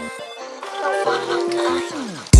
Oh, A long.